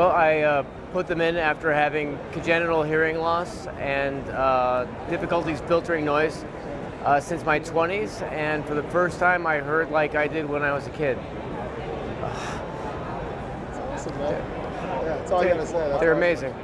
Well, I uh, put them in after having congenital hearing loss and uh, difficulties filtering noise uh, since my 20s, and for the first time I heard like I did when I was a kid. That's awesome, man. Yeah, that's all I gotta say. That's They're amazing.